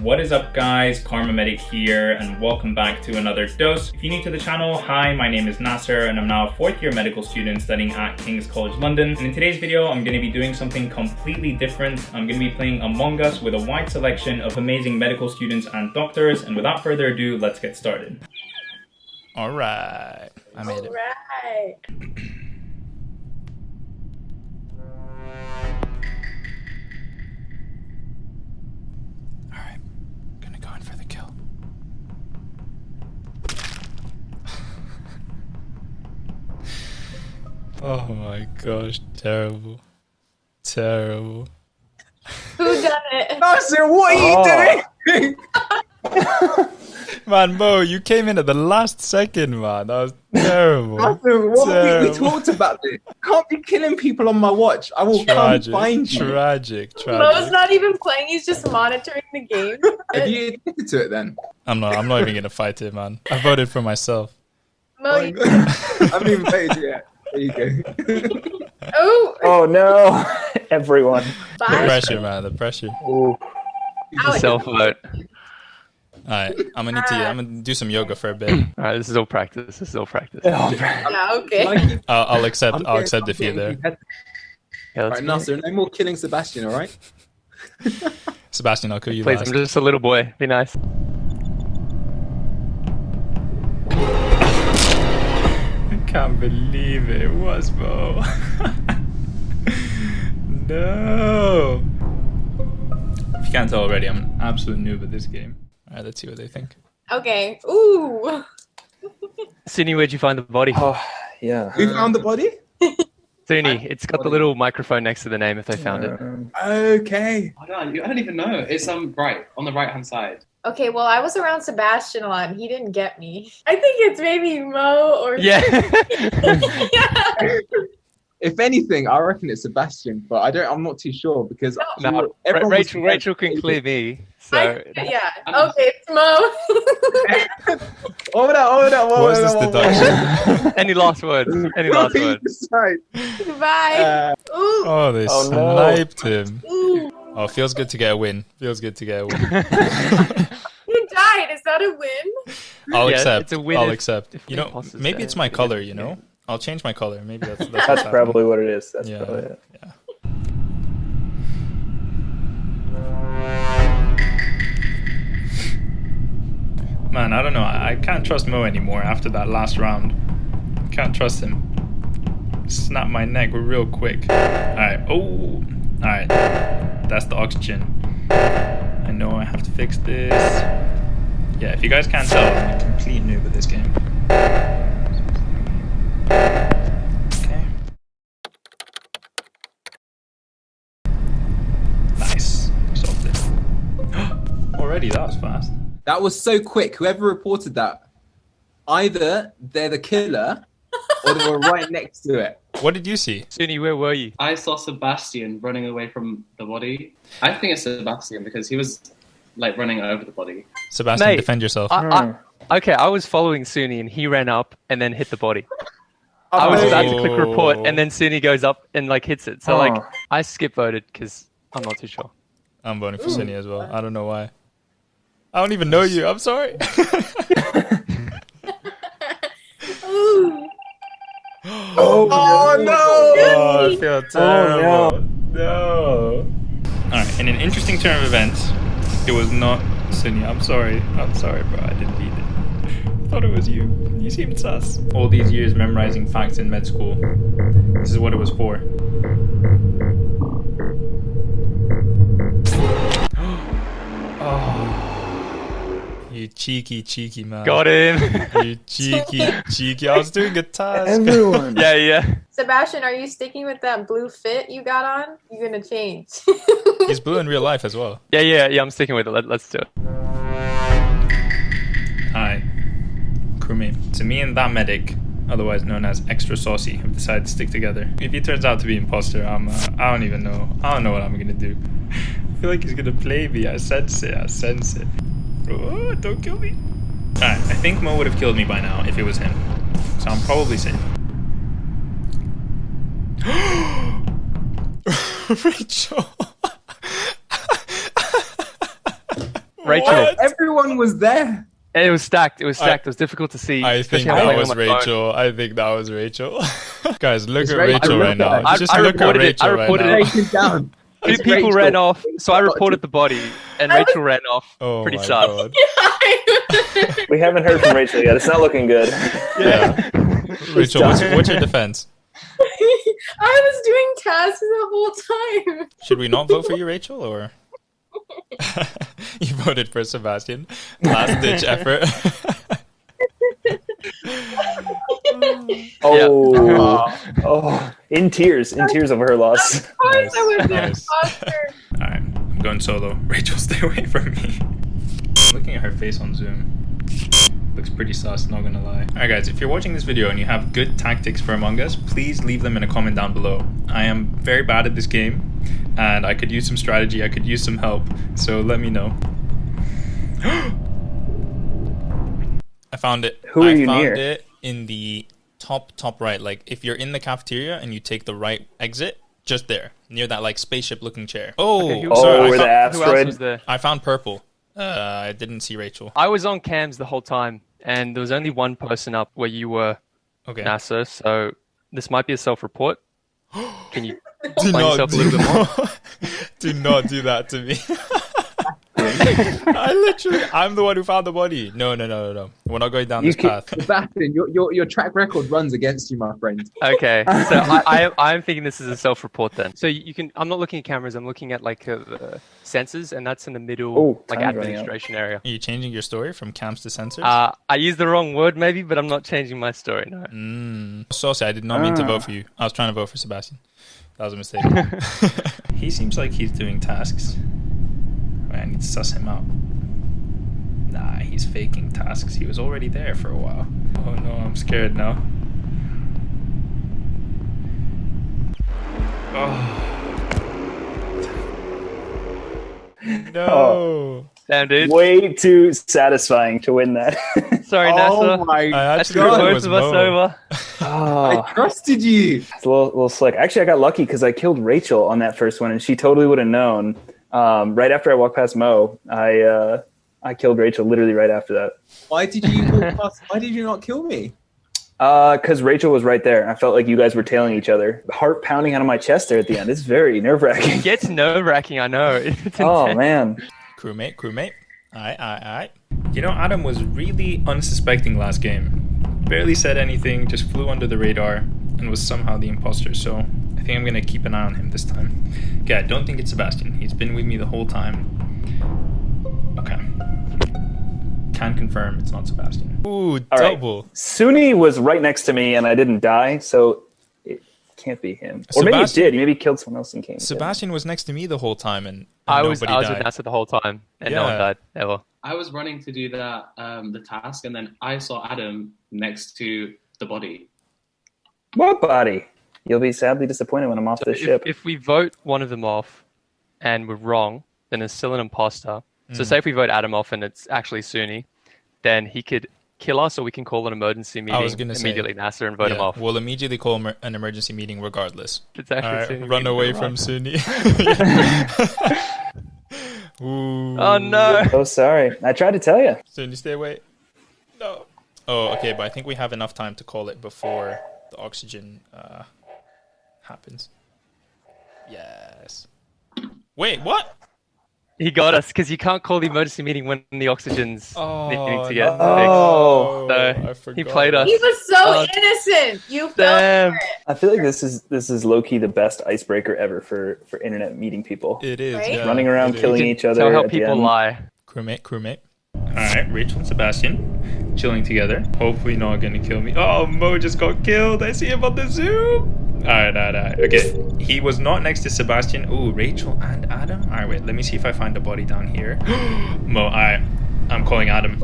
What is up guys, Karma Medic here and welcome back to another dose. If you're new to the channel, hi, my name is Nasser and I'm now a fourth year medical student studying at King's College London. And in today's video, I'm going to be doing something completely different. I'm going to be playing Among Us with a wide selection of amazing medical students and doctors. And without further ado, let's get started. All right, I made All it. right. Oh my gosh, terrible. Terrible. Who done it? Nasser, what are you doing? Man, Mo, you came in at the last second, man. That was terrible. Nasser, what we, we Terrible. talked about this. Can't be killing people on my watch. I will Tragic, come find you. tragic, Mo's tragic. not even playing, he's just monitoring the game. Have you admitted to it then? I'm not. I'm not even gonna fight it, man. I voted for myself. Mo, you- I haven't even paid yet. There you go. oh, Oh no, everyone. The pressure, man. The pressure. Ooh. Self vote. All right, I'm gonna need to. Uh, I'm gonna do some yoga for a bit. All right, this is all practice. This is all practice. Oh, Yeah, okay. I keep- I'll, I'll accept. I'm I'll accept I'm defeat there. competitive. Yeah, All let's right, go. Nasser, no more killing Sebastian, all right? Sebastian, I'll kill you Please, last. I'm just a little boy. Be nice. Can't believe it was Mo. no. If you can't tell already, I'm an absolute noob at this game. All right, let's see what they think. Okay. Ooh. Sydney, where'd you find the body? Oh, yeah. We found the body? Sydney, it's got the little microphone next to the name if they found it. Um, Okay. I don't, I don't even know. It's um right on the right hand side. Okay, well, I was around Sebastian a lot and he didn't get me. I think it's maybe Mo or. Yeah. yeah. If anything, I reckon it's Sebastian, but I don't. I'm not too sure because no, Ra- everyone Rachel, Rachel can clear me. So I, yeah. Okay, it's Mo. Hold on, hold on, hold What is on, this hold on. any last words? Any last words? Sorry. Bye. Uh, Oh, they Oh, no. sniped him. Ooh. Oh, feels good to get a win. Feels good to get a win. You died. Is that a win? I'll Yeah, accept. it's a win I'll if- accept. if You know, maybe it's my color. You know, I'll change my color. Maybe that's that's, That's probably what it is. That's Yeah. probably it. Yeah. Man, I don't know. I I can't trust Mo anymore after that last round. Can't trust him. Snap my neck real quick. Alright. Oh. Alright. That's the oxygen. I know I have to fix this. Yeah, if you guys can't tell, I'm a complete noob at this game. Okay. Nice. Solved it. Already, that was fast. that was so quick. Whoever reported that, either they're the killer or they were right next to it. What did you see? Sydney, where were you? I saw Sebastian running away from the body. I think it's Sebastian because he was like running over the body. Sebastian, Mate, defend yourself. I, Hmm. I, okay, I was following Suni and he ran up and then hit the body. I was about to click report and then Suni goes up and like hits it. So like Oh. I skip voted because I'm not too sure. I'm voting for Cindy as well. I don't know why. I don't even know you. I'm sorry. Ooh. Oh, Oh no! Oh, terrible. no. no. Alright, in an interesting turn of events, it was not Cindy. I'm sorry. I'm sorry, bro. I didn't beat it. I thought it was you. You seemed sus. All these years memorizing facts in med school. This is what it was for. Cheeky, cheeky man. Got him. You cheeky, cheeky. I was doing a task. Everyone. yeah, yeah. Sebastian, are you sticking with that blue fit you got on? You're gonna change. He's blue in real life as well. Yeah, yeah, yeah. I'm sticking with it. Let, let's do it. Hi, crewmate. So me and that medic, otherwise known as Extra Saucy, have decided to stick together. If he turns out to be imposter, I'm, uh, I don't even know. I don't know what I'm gonna do. I feel like he's gonna play me. I sense it. I sense it. Oh, don't kill me. Alright, I think Mo would have killed me by now if it was him. So I'm probably safe. Rachel. Rachel. What? Everyone was there. It was stacked. It was I- stacked. it was difficult to see. I think that was on my phone. Rachel. I think that was Rachel. Guys, look It's at Rachel. Rachel right now. reported it. Just I- I look at reported it. I Rachel right reported now. it. Take it down. Two It's people Rachel. ran off, so I reported the body, and was- Rachel ran off. Oh Pretty my sus. god. We haven't heard from Rachel yet. It's not looking good. Yeah. Rachel, what's, what's your defense? I was doing tasks the whole time. Should we not vote for you, Rachel, or you voted for Sebastian? Last ditch effort. Oh. oh, oh, in tears, in tears over her loss. Of course, Nice, I was nice. Alright, I'm going solo. Rachel, stay away from me. Looking at her face on Zoom. Looks pretty sus, not gonna lie. Alright guys, if you're watching this video and you have good tactics for Among Us, please leave them in a comment down below. I am very bad at this game, and I could use some strategy, I could use some help, so let me know. I found it. Who are I you found near? it in the top, top right. Like, if you're in the cafeteria and you take the right exit, just there, near that, like, spaceship looking chair. Oh, Okay, who- Oh, sorry, I where the found- Who else asteroid. was there? I found purple. Uh, I didn't see Rachel. I was on cams the whole time, and there was only one person up where you were, Okay. Nasser. So this might be a self-report. Can you do not do, little do not do that to me. I literally, I'm the one who found the body. No, no, no, no, no. We're not going down You this can, path. Sebastian, your, your your track record runs against you, my friend. Okay, so I, I, I'm thinking this is a self-report then. So you can. I'm not looking at cameras. I'm looking at like uh, uh, sensors, and that's in the middle, Oh, like time's running out. administration area. Are you changing your story from camps to sensors? Uh, I used the wrong word maybe, but I'm not changing my story. No. Mm. Saucy, I did not mean to Ah. vote for you. I was trying to vote for Sebastian. That was a mistake. he seems like he's doing tasks. Wait, I need to suss him out. Nah, he's faking tasks. He was already there for a while. Oh no, I'm scared now. Oh. No. Damn, dude. Way too satisfying to win that. Sorry, Nasser. Oh Nasser. my I That actually screwed thought both of us Mo. over. Ah. Ah. I oh, trusted you. it's a little, little slick. Actually, I got lucky because I killed Rachel on that first one, and she totally would have known. Um, right after I walked past Mo, I uh, I killed Rachel literally right after that. Why did you past- Why did you not kill me? Because Rachel was right there. I felt like you guys were tailing each other. Heart pounding out of my chest there at the end. It's very nerve wracking. It gets nerve wracking, I know. Oh man. Crewmate, crewmate. Alright, alright, alright. You know, Adam was really unsuspecting last game. Barely said anything, just flew under the radar, and was somehow the imposter, so I think I'm gonna keep an eye on him this time. Okay, I don't think it's Sebastian. He's been with me the whole time. Okay. Can confirm it's not Sebastian. Ooh, All right. double. Suni was right next to me, and I didn't die, so it can't be him. Or maybe it Sebastian- did. Maybe he killed someone else and came. Sebastian was next to me the whole time, and, and I was nobody I was died. with Nasser the whole time, and no one died ever. I was running to do that um, the task, and then I saw Adam next to the body. What body? You'll be sadly disappointed when I'm off So this if, ship. if we vote one of them off, and we're wrong, then it's still an imposter. So Mm. say if we vote Adam off and it's actually Suni, then he could kill us, or we can call an emergency meeting I was gonna say, immediately Nasser and vote him off. We'll immediately call an emergency meeting regardless. It's actually Alright, Suni. run away from run. Suni. Ooh. Oh no! Oh, sorry. I tried to tell you. Suni, stay away. No. Oh, okay, but I think we have enough time to call it before the oxygen uh, happens. Yes. Wait, what? He got us because you can't call the emergency meeting when the oxygen's needing to get no. Oh. So, I he played us. He was so Uh, innocent. You fell Damn. for it. I feel like this is this is low key the best icebreaker ever for for internet meeting people. It is. Right? yeah, Running around killing You each other Tell how at people end. lie. Crewmate, crewmate. Alright, Rachel and Sebastian chilling together. Hopefully not gonna kill me. Oh, Mo just got killed. I see him on the Zoom. Alright, alright, alright. Okay. He was not next to Sebastian. Ooh, Rachel and Adam. Alright, wait, let me see if I find the body down here. Mo, alright. I'm calling Adam.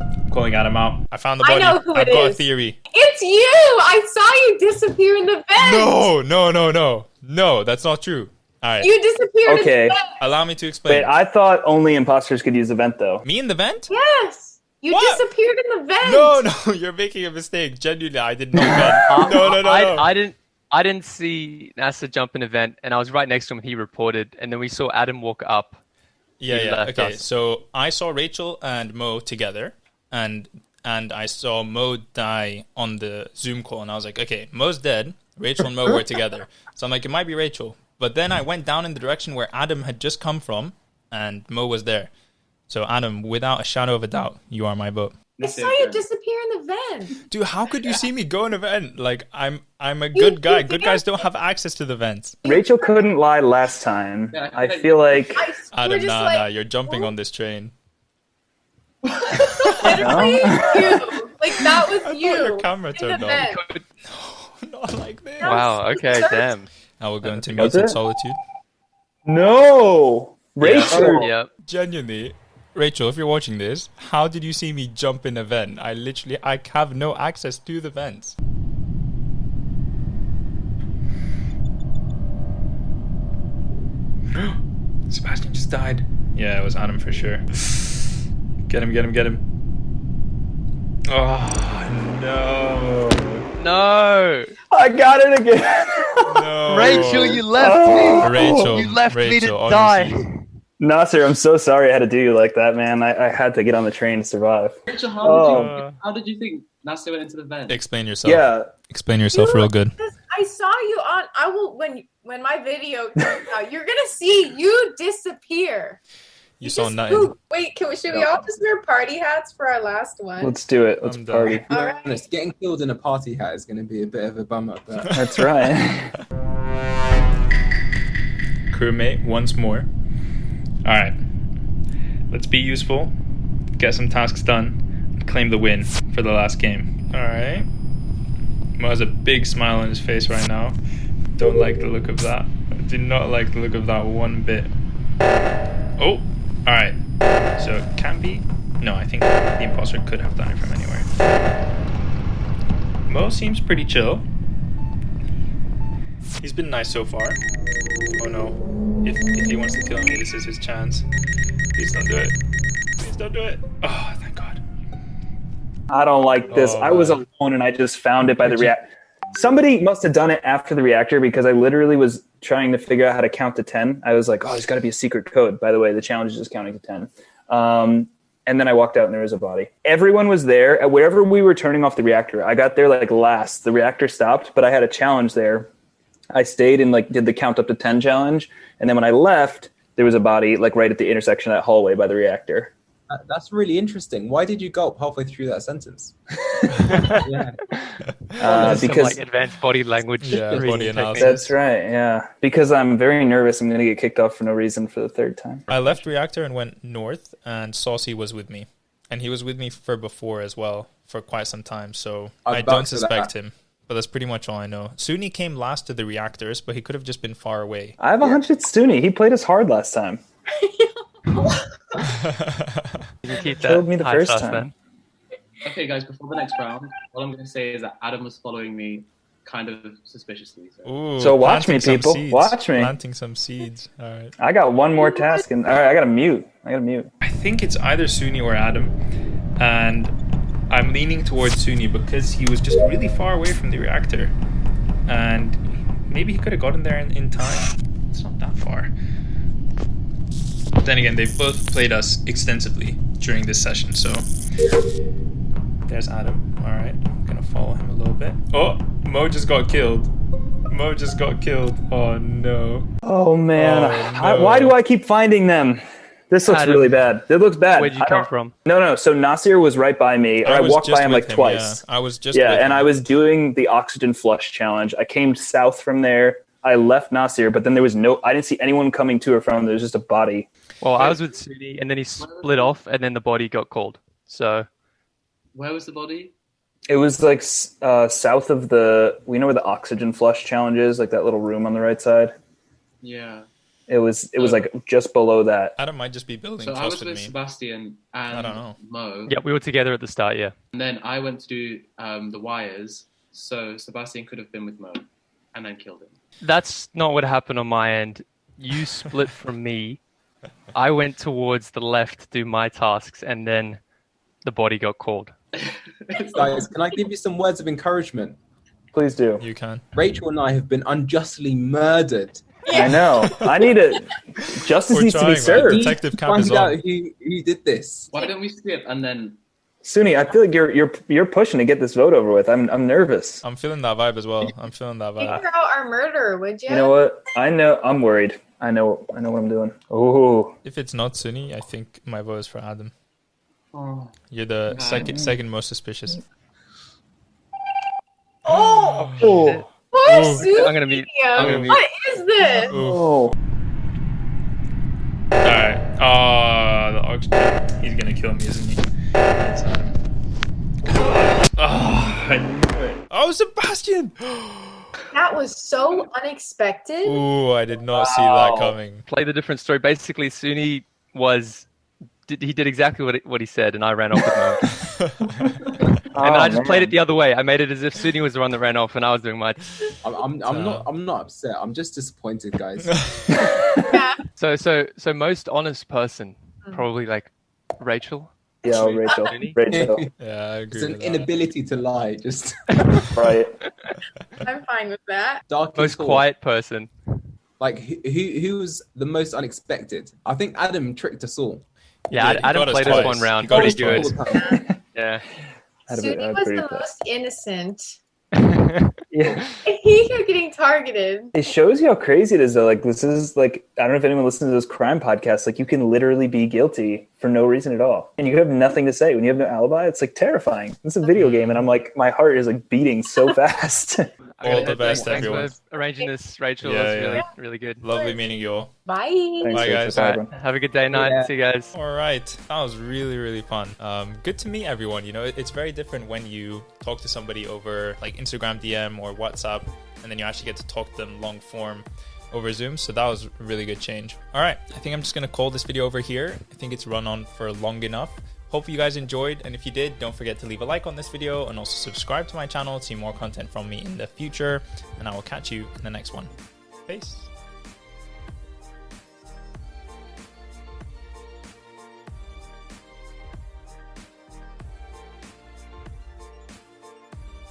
I'm calling Adam out. I found the body. I body. know who I've it got a theory. It's you. I saw you disappear in the vent. No, no, no, no. No, that's not true. Alright. You disappeared Okay. in the vent. Allow me to explain. Wait, I thought only imposters could use the vent though. me in the vent? Yes. You What? disappeared in the vent. No, no, you're making a mistake. Genuinely, I did not vent. No, no, no, I, no. I didn't. I didn't see Nasser jump an event, and I was right next to him. He reported, and then we saw Adam walk up, Yeah, yeah. Okay, us. so I saw Rachel and Mo together, and and I saw Mo die on the Zoom call, and I was like, okay, Mo's dead. Rachel and Mo were together, so I'm like, it might be Rachel. But then I went down in the direction where Adam had just come from, and Mo was there. So Adam, without a shadow of a doubt, you are my vote. I saw you disappear in the vent. Dude, how could you see me go in a vent? Like I'm I'm a You- good guy. Good guys don't have access to the vents. Rachel couldn't lie last time. I feel like I, you were Adam, nah, like, nah, you're jumping on this train. literally you. Like that was I you. your camera turned on. vent. Not like this. Wow. Okay. Damn. Now we're going to Was muted it? solitude. no, Rachel. Yep. Genuinely, Rachel, if you're watching this, how did you see me jump in a vent? I literally, I have no access to the vents. Sebastian just died. Yeah, it was Adam for sure. Get him, get him, get him. Oh, no. No. I got it again. No. Rachel, you left Oh. me. Rachel, You left me to Rachel, die. Honestly. Nasser, I'm so sorry I had to do you like that, man. I, I had to get on the train to survive. Rachel, how, Oh. did you, how did you think Nasser went into the vent? Explain yourself. Yeah, Explain yourself real good. I saw you on. I will when when my video comes out. You're gonna see you disappear. You saw just nothing. poof. Wait, can we? Should we all just wear party hats for our last one? let's do it. Let's I'm done. party. All right. Honest, getting killed in a party hat is going to be a bit of a bummer. But That's right. crewmate once more. All right, let's be useful, get some tasks done, and claim the win for the last game. All right. Mo has a big smile on his face right now. Don't like the look of that. I do not like the look of that one bit. Oh, all right. So it can be. No, I think the imposter could have done it from anywhere. Mo seems pretty chill. He's been nice so far. Oh no. If, if he wants to kill me, this is his chance. Please don't do it. Please don't do it. Oh, thank God. I don't like this. Oh, I was alone and I just found it by the react. Somebody must have done it after the reactor because I literally was trying to figure out how to count to 10. I was like, oh, there's got to be a secret code. By the way, the challenge is just counting to 10. Um, and then I walked out and there was a body. Everyone was there. At wherever we were turning off the reactor, I got there like last. The reactor stopped, but I had a challenge there. I stayed and like did the count up to 10 challenge. And then when I left, there was a body like right at the intersection of that hallway by the reactor. that- that's really interesting. Why did you gulp halfway through that sentence? yeah. Uh, Some, because like advanced body language. Yeah, body analysis. That's right, yeah. Because I'm very nervous I'm going to get kicked off for no reason for the third time. I left reactor and went north, and Saucy was with me, and he was with me for before as well for quite some time. So I'd I don't suspect that. him. But that's pretty much all I know. Suni came last to the reactors, but he could have just been far away. I have a hunch it's Suni. He played us hard last time. You can keep Killed that me the high first time. then. Okay, guys, before the next round, all I'm going to say is that Adam was following me kind of suspiciously. So. Ooh, So watch me, people. seeds. Watch me. Planting some seeds. All right. I got one more task, and all right, I got to mute. I got to mute. I think it's either Suni or Adam, and I'm leaning towards Suni because he was just really far away from the reactor, and maybe he could have gotten there in, in time. It's not that far. But then again, they've both played us extensively during this session, so there's Adam. All right, I'm gonna follow him a little bit. Oh, Mo just got killed. Mo just got killed. Oh no. Oh man, Oh, I- no. why do I keep finding them? This looks Adam, really bad. It looks bad. Where'd you come from? No, no. So Nasir was right by me. I, was walked by him with like twice. Yeah. I was just Yeah, with and him. I was doing the oxygen flush challenge. I came south from there. I left Nasir, but then there was no. I didn't see anyone coming to or from. There was just a body. Well, I was with Suni, and then he split off, and then the body got called. So Where was the body? It was like uh, south of the. We know where the oxygen flush challenge is, like that little room on the right side. Yeah. It was. It was like just below that. Adam might just be building So I was with with me. Sebastian and I don't know. Mo. yeah, we were together at the start. Yeah. And then I went to do um, the wires. So Sebastian could have been with Mo and then killed him. That's not what happened on my end. You split from me. I went towards the left to do my tasks, and then the body got called. Guys, can I give you some words of encouragement? Please do. You can. Rachel and I have been unjustly murdered I know. I need a justice We're needs to be man. served. Detective Cap is out on. who, who did this. Why don't we skip and then? Suni, I feel like you're you're you're pushing to get this vote over with. I'm I'm nervous. I'm feeling that vibe as well. I'm feeling that vibe. Figure out our murderer, would you? You know what? I know. I'm worried. I know. I know what I'm doing. Oh, If it's not Suni, I think my vote is for Adam. Oh, You're the Right. second second most suspicious. Oh, oh, poor Ooh. Susie. I'm gonna mute. I'm gonna mute. What is this? oh. Alright. Oh, the oxygen. He's gonna kill me, isn't he? It's Adam. Oh, I knew it. Oh, Sebastian! That was so unexpected. Ooh, I did not see that coming. Play the different story. Basically, Suni was. Did, he did exactly what, he- what he said, and I ran off with my And then oh, I just played it the other way. I made it as if Sydney was the one that ran off, and I was doing my. I'm, I'm, I'm not. I'm not upset. I'm just disappointed, guys. Yeah. So so so most honest person, probably like Rachel. Yeah, oh, Rachel. Rachel. yeah, I agree it's an with that. inability to lie. Just Right. I'm fine with that. dark. Most thought. quiet person. Like who, who who was the most unexpected? I think Adam tricked us all. Yeah, Yeah, Adam got us played us twice. one He round. got Pretty us good. Twice. The. Yeah. Sudi I'd was the with most innocent. Yeah. He kept getting targeted. It shows you how crazy it is though. Like this is like I don't know if anyone listens to those crime podcasts. Like you can literally be guilty for no reason at all. And you have nothing to say. When you have no alibi, it's like terrifying. It's a video game and I'm like my heart is like beating so fast. All the best, Thanks everyone. for arranging this, Rachel. Yeah, That's really yeah. really good. Lovely meeting you all. Bye. Thanks, Bye, guys. Bye, right. Have a good day, night. Yeah. See you guys. All right, that was really really fun. Um, good to meet everyone. You know, it's very different when you talk to somebody over like Instagram DM or WhatsApp, and then you actually get to talk to them long form over Zoom. So that was a really good change. All right, I think I'm just gonna call this video over here. I think it's run on for long enough. Hope you guys enjoyed, and if you did, don't forget to leave a like on this video and also subscribe to my channel to see more content from me in the future. And I will catch you in the next one. Peace.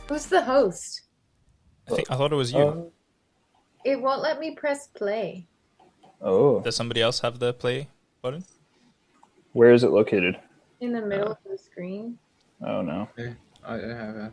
Who's the host? I think I thought it was you. Oh. It won't let me press play. oh. Does somebody else have the play button? Where is it located? In the middle uh, of the screen. Oh no. I, I have.